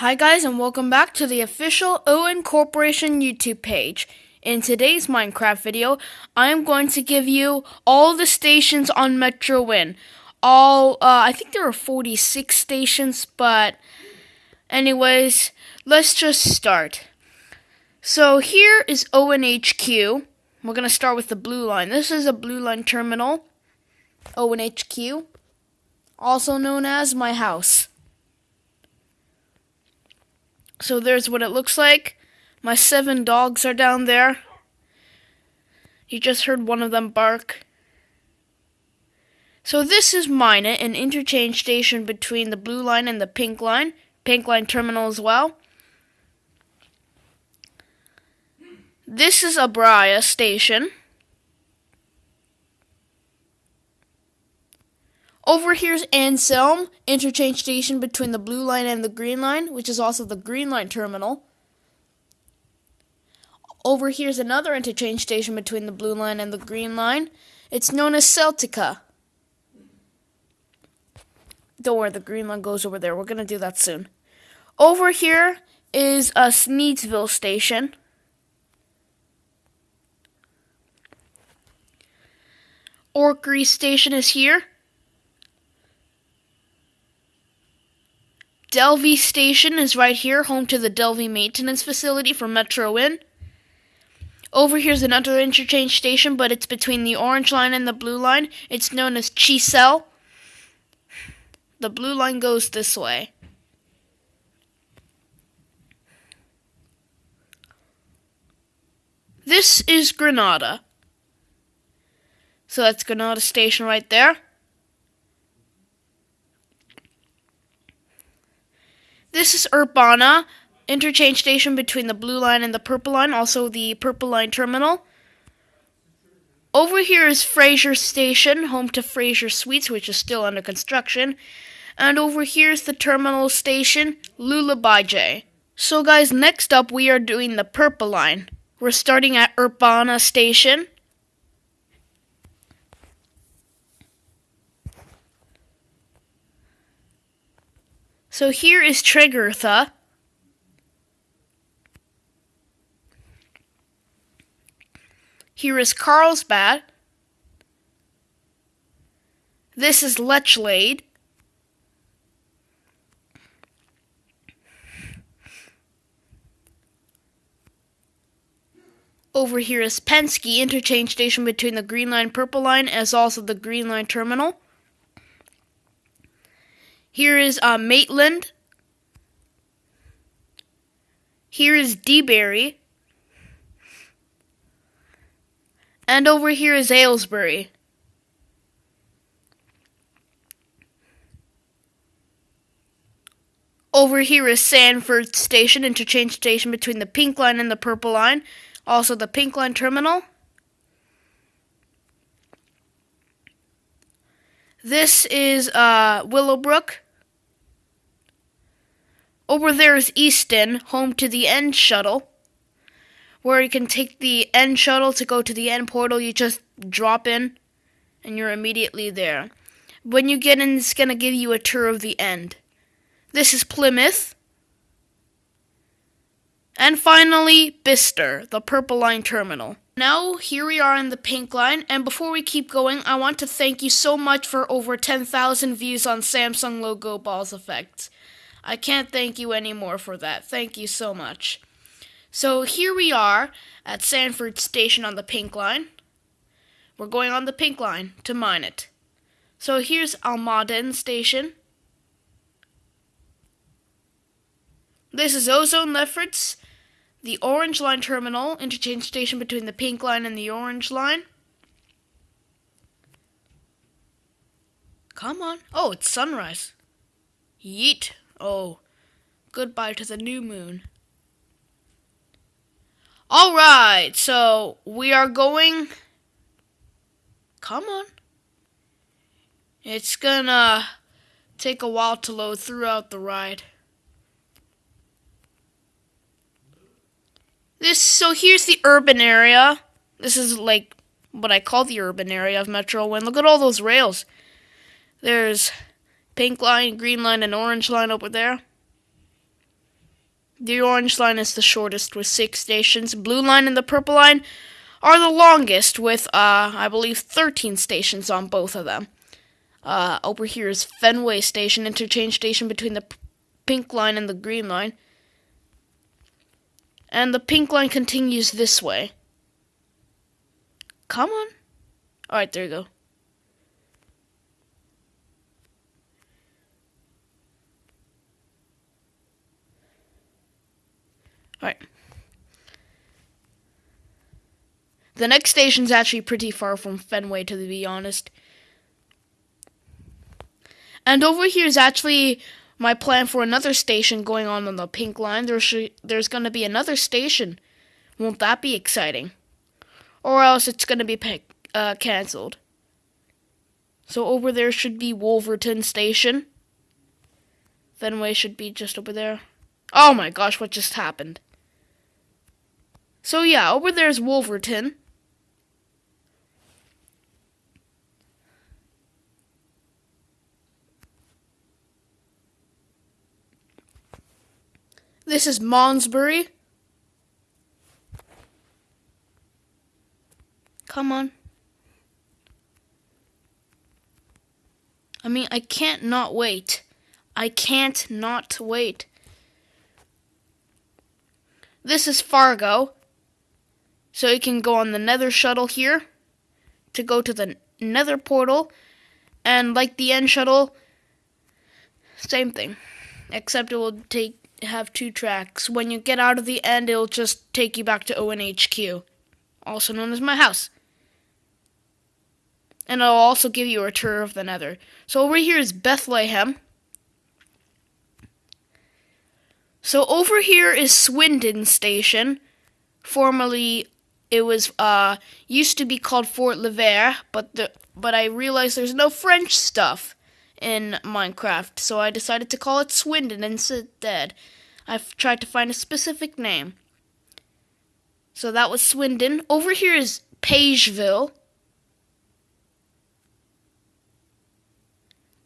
Hi guys and welcome back to the official Owen Corporation YouTube page. In today's Minecraft video, I am going to give you all the stations on Metro Win. All, uh, I think there are 46 stations, but anyways, let's just start. So here is ONHQ. We're going to start with the blue line. This is a blue line terminal, ONHQ, also known as my house. So there's what it looks like. My seven dogs are down there. You just heard one of them bark. So this is Minot, an interchange station between the blue line and the pink line. Pink line terminal as well. This is Abria station. Over here's Anselm, interchange station between the blue line and the green line, which is also the green line terminal. Over here's another interchange station between the blue line and the green line. It's known as Celtica. Don't worry, the green line goes over there. We're going to do that soon. Over here is a Sneedsville station. Orkery station is here. Delvey Station is right here, home to the Delvey Maintenance Facility for Metro Win. Over here's another interchange station, but it's between the orange line and the blue line. It's known as Chisel. The blue line goes this way. This is Granada. So that's Granada Station right there. This is Urbana, interchange station between the blue line and the purple line, also the purple line terminal. Over here is Fraser Station, home to Fraser Suites, which is still under construction. And over here is the terminal station, Lullaby J. So guys, next up we are doing the purple line. We're starting at Urbana Station. So here is Tregurtha. Here is Carlsbad. This is Lechlade. Over here is Penske, interchange station between the Green Line Purple Line as also the Green Line Terminal. Here is uh, Maitland. Here is DeBerry. And over here is Aylesbury. Over here is Sanford Station, interchange station between the pink line and the purple line. Also the pink line terminal. This is uh, Willowbrook. Over there is Easton, home to the end shuttle, where you can take the end shuttle to go to the end portal. You just drop in, and you're immediately there. When you get in, it's going to give you a tour of the end. This is Plymouth. And finally, Bister, the Purple Line Terminal. Now, here we are in the Pink Line, and before we keep going, I want to thank you so much for over 10,000 views on Samsung Logo Balls Effects. I can't thank you anymore for that. Thank you so much. So here we are at Sanford Station on the Pink Line. We're going on the Pink Line to Minot. So here's Almaden Station. This is Ozone Lefferts, the Orange Line Terminal, interchange station between the Pink Line and the Orange Line. Come on. Oh, it's sunrise. Yeet. Oh, goodbye to the new moon. Alright, so we are going. Come on. It's gonna take a while to load throughout the ride. This so here's the urban area. This is like what I call the urban area of Metro Win. Look at all those rails. There's pink line, green line, and orange line over there. The orange line is the shortest with six stations. Blue line and the purple line are the longest with, uh, I believe, 13 stations on both of them. Uh, over here is Fenway Station, interchange station between the pink line and the green line. And the pink line continues this way. Come on. Alright, there you go. Alright. The next station's actually pretty far from Fenway, to be honest. And over here is actually my plan for another station going on on the pink line. There's there's going to be another station. Won't that be exciting? Or else it's going to be uh, cancelled. So over there should be Wolverton Station. Fenway should be just over there. Oh my gosh, what just happened? So yeah, over there's Wolverton. This is Monsbury. Come on. I mean, I can't not wait. I can't not wait. This is Fargo. So you can go on the Nether shuttle here to go to the Nether portal. And like the End shuttle, same thing. Except it will take have two tracks. When you get out of the end, it'll just take you back to ONHQ, also known as my house. And it'll also give you a tour of the nether. So over here is Bethlehem. So over here is Swindon Station. Formerly, it was uh used to be called Fort Lever, but the but I realized there's no French stuff in Minecraft, so I decided to call it Swindon instead. I've tried to find a specific name. So that was Swindon. Over here is Pageville.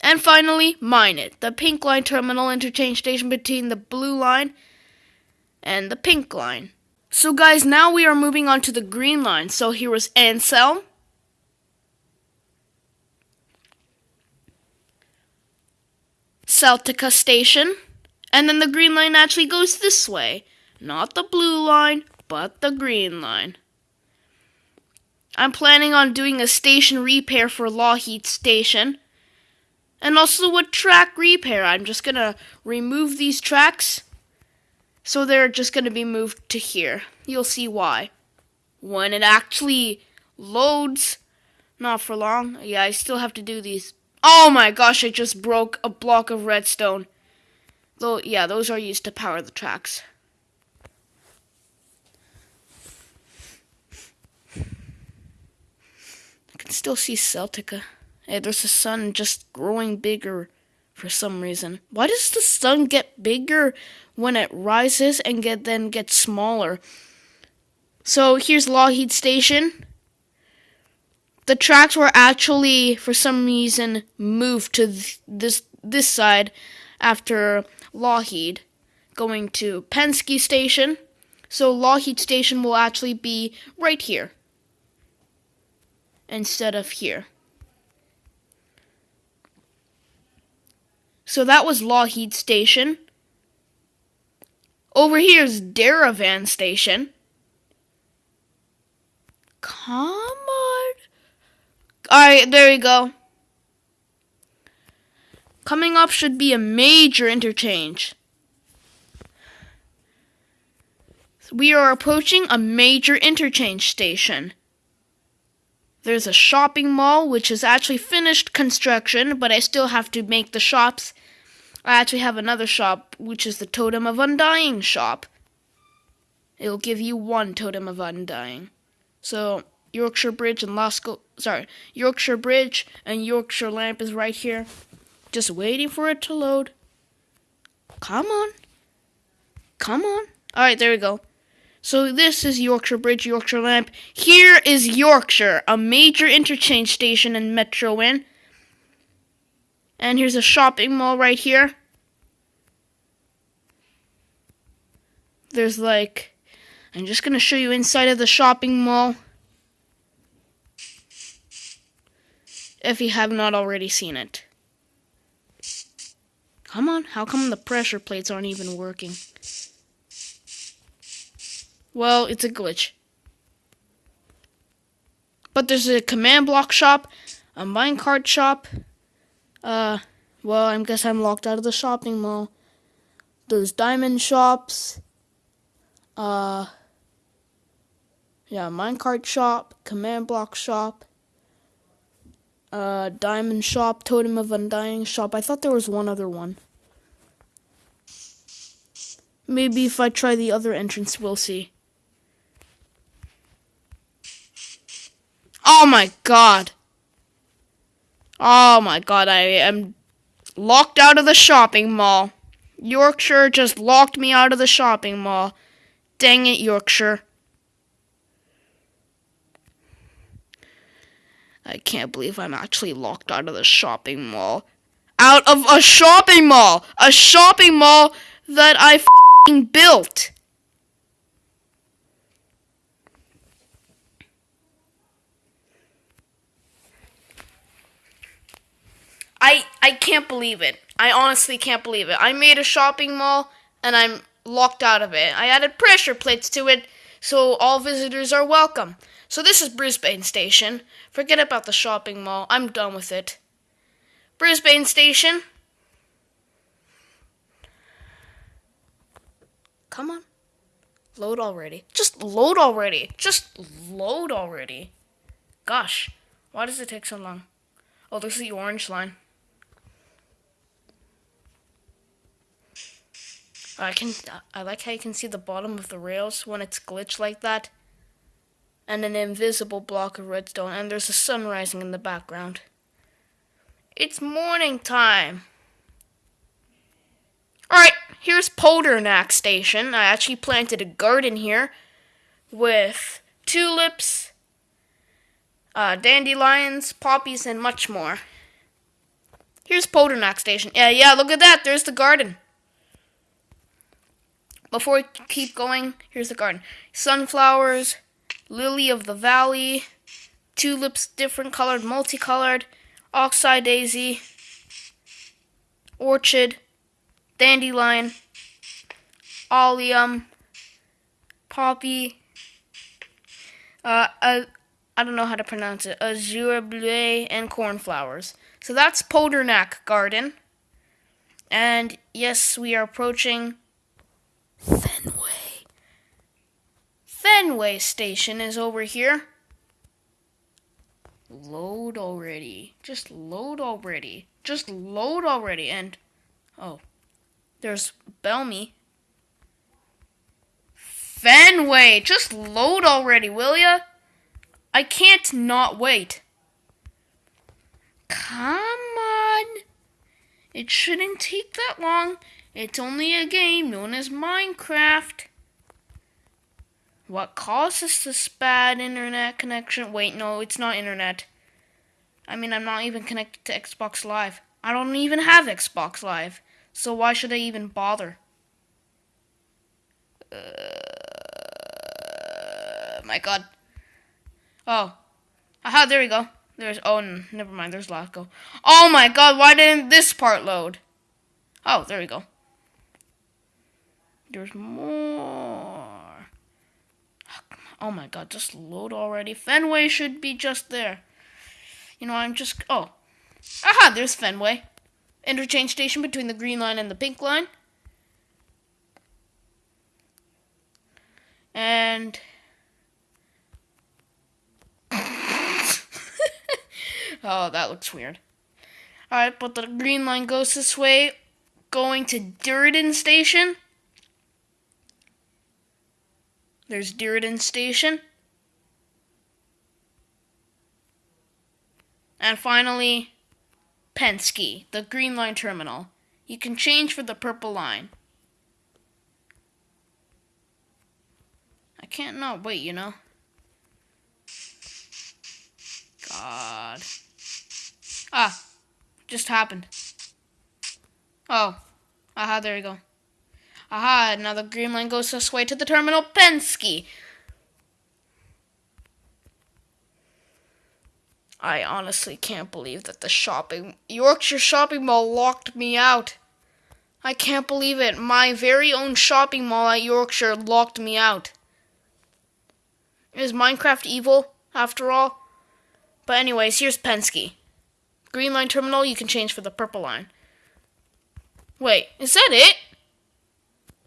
And finally, Minot, the pink line terminal interchange station between the blue line and the pink line. So guys, now we are moving on to the green line. So here was Anselm. Celtica Station. And then the green line actually goes this way. Not the blue line, but the green line. I'm planning on doing a station repair for Lougheed Station. And also a track repair. I'm just going to remove these tracks. So they're just going to be moved to here. You'll see why. When it actually loads. Not for long. Yeah, I still have to do these Oh my gosh, I just broke a block of redstone. Though, yeah, those are used to power the tracks. I can still see Celtica. Hey, there's the sun just growing bigger for some reason. Why does the sun get bigger when it rises and get then get smaller? So here's Lougheed Station the tracks were actually for some reason moved to th- this this side after Lougheed going to Penske Station. So Lougheed Station will actually be right here instead of here. So that was Lougheed Station. Over here is Daravan Station. Come on. Alright, there we go. Coming up should be a major interchange. We are approaching a major interchange station. There's a shopping mall which is actually finished construction, but I still have to make the shops. I actually have another shop, which is the Totem of Undying shop. It'll give you one Totem of Undying. So, Yorkshire Bridge and Lascaux, sorry, Yorkshire Bridge and Yorkshire Lamp is right here. Just waiting for it to load. Come on. Come on. Alright, there we go. So this is Yorkshire Bridge, Yorkshire Lamp. Here is Yorkshire, a major interchange station in Metro Win. And here's a shopping mall right here. there's like I'm just gonna show you inside of the shopping mall. If you have not already seen it. Come on, how come the pressure plates aren't even working? Well, it's a glitch. But there's a command block shop, a minecart shop. Uh, well, I guess I'm locked out of the shopping mall. There's diamond shops. Uh, yeah, minecart shop, command block shop, uh, diamond shop, totem of undying shop. I thought there was one other one. Maybe if I try the other entrance, we'll see. Oh my god. Oh my god, I am locked out of the shopping mall. Yorkshire just locked me out of the shopping mall. Dang it, Yorkshire. I can't believe I'm actually locked out of the shopping mall. Out of a shopping mall! A shopping mall that I built! I I can't believe it. I honestly can't believe it. I made a shopping mall and I'm locked out of it. I added pressure plates to it so all visitors are welcome. So this is Brisbane Station. Forget about the shopping mall. I'm done with it. Brisbane Station. Come on. Load already. Just load already. Just load already. Gosh, why does it take so long? Oh, there's the orange line. I can I like how you can see the bottom of the rails when it's glitched like that and an invisible block of redstone, and there's a sun rising in the background. It's morning time. Alright, here's Poldernack Station. I actually planted a garden here with tulips, uh, dandelions, poppies, and much more. Here's Poldernack Station. Yeah, yeah, look at that. There's the garden. Before we keep going, here's the garden. Sunflowers, lily of the valley, tulips different colored, multicolored, oxeye daisy, orchid, dandelion, allium, poppy, uh, uh, I don't know how to pronounce it, azure bleu, and cornflowers. So that's Poldernack Garden. And yes, we are approaching Fenway. Fenway Station is over here. Load already. Just load already. Just load already. And, oh, there's Belmy. Fenway! Just load already, will ya? I can't not wait. Come on. It shouldn't take that long. It's only a game known as Minecraft. What causes this bad internet connection? Wait, no, it's not internet. I mean, I'm not even connected to Xbox Live. I don't even have Xbox Live. So why should I even bother? Uh, my god. Oh. Aha, there we go. There's, oh, never mind, there's Lasco. Oh my god, why didn't this part load? Oh, there we go. There's more. Oh my god, just load already. Fenway should be just there. You know, I'm just... Oh. Aha, there's Fenway. Interchange station between the green line and the pink line. And... oh, that looks weird. Alright, but the green line goes this way, going to Durden Station. There's Dearden Station. And finally, Penske, the Green Line Terminal. You can change for the purple line. I can't not wait, you know? God. Ah, just happened. Oh, aha, there you go. Aha, now the green line goes this way to the terminal Penske. I honestly can't believe that the shopping Yorkshire shopping mall locked me out. I can't believe it. My very own shopping mall at Yorkshire locked me out. Is Minecraft evil, after all? But anyways, here's Penske. Green line terminal you can change for the purple line. Wait, is that it?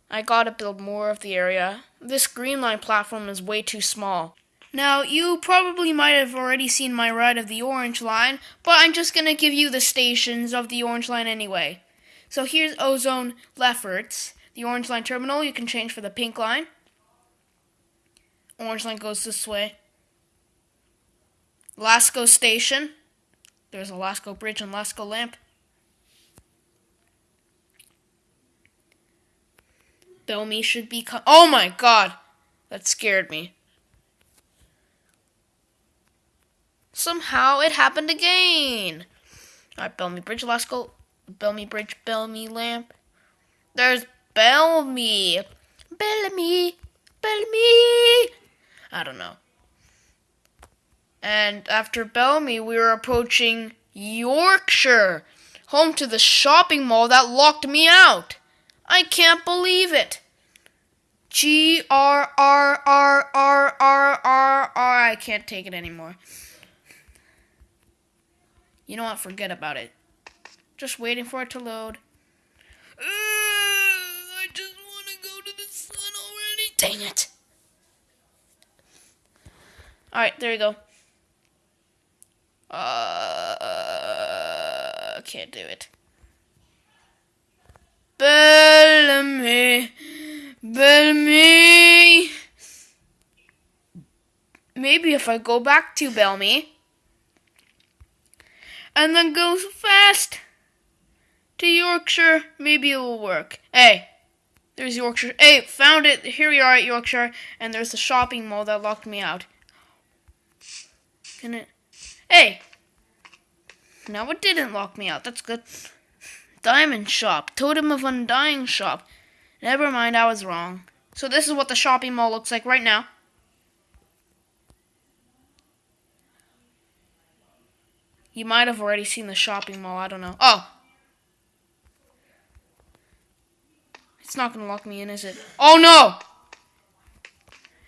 I gotta build more of the area. This green line platform is way too small. Now, you probably might have already seen my ride of the orange line, but I'm just gonna give you the stations of the orange line anyway. So here's Ozone Lefferts, the orange line terminal. You can change for the pink line. Orange line goes this way. Lasco Station. There's a Lasco Bridge and Lasco Lamp. Belmy should be. oh my god! That scared me. Somehow it happened again. Alright, Belmy Bridge, Lasco. Belmy Bridge, Belmy Lamp. There's Belmy. Bellamy. Bellamy. I don't know. And after Belmy, we were approaching Yorkshire, home to the shopping mall that locked me out. I can't believe it. G R R R R R R R. I can't take it anymore. You know what? Forget about it. Just waiting for it to load. Uh, I just want to go to the sun already. Dang it. Alright, there you go. Uh, can't do it. Bellamy. Bellamy. Maybe if I go back to Belmy and then go fast to Yorkshire, maybe it will work. Hey, there's Yorkshire. Hey, found it. Here we are at Yorkshire, and there's the shopping mall that locked me out. Can it? Hey! Now it didn't lock me out. That's good. Diamond shop. Totem of Undying shop. Never mind, I was wrong. So this is what the shopping mall looks like right now. You might have already seen the shopping mall. I don't know. Oh! It's not going to lock me in, is it? Oh, no!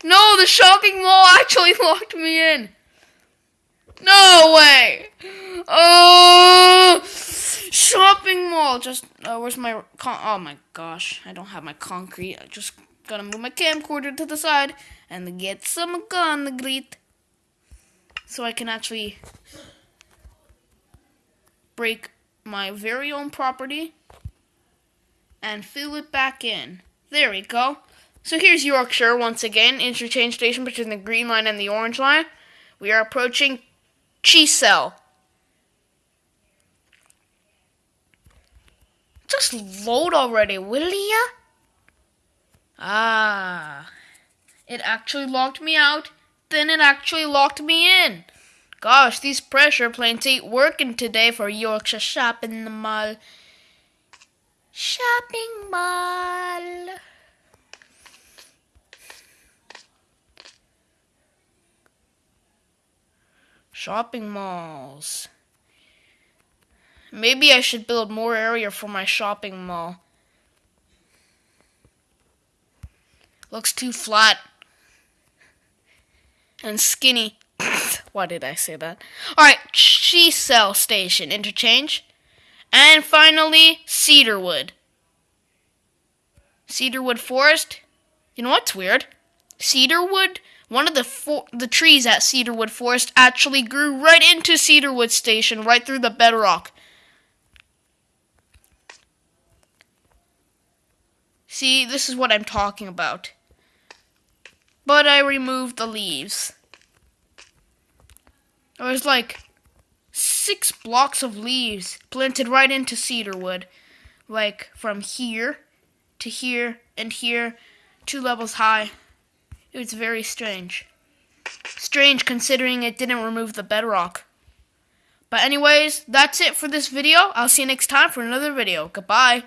No, the shopping mall actually locked me in. No way! Oh, shopping mall. Just uh, where's my con- oh my gosh, I don't have my concrete. I just gotta move my camcorder to the side and get some concrete so I can actually break my very own property and fill it back in. There we go. So here's Yorkshire once again, interchange station between the green line and the orange line. We are approaching Cheesel. Just load already, will ya? Ah. It actually locked me out, then it actually locked me in. Gosh, these pressure plates ain't working today for Yorkshire Shopping the Mall. Shopping Mall. Shopping malls. Maybe I should build more area for my shopping mall. Looks too flat. And skinny. Why did I say that? Alright, Cheesel Station, interchange. And finally, Cedarwood. Cedarwood Forest. You know what's weird? Cedarwood one of the fo- the trees at Cedarwood Forest actually grew right into Cedarwood Station, right through the bedrock. See, this is what I'm talking about. But I removed the leaves. There was like six blocks of leaves planted right into cedarwood. Like from here to here and here, two levels high. It was very strange. Strange considering it didn't remove the bedrock. But anyways, that's it for this video. I'll see you next time for another video. Goodbye.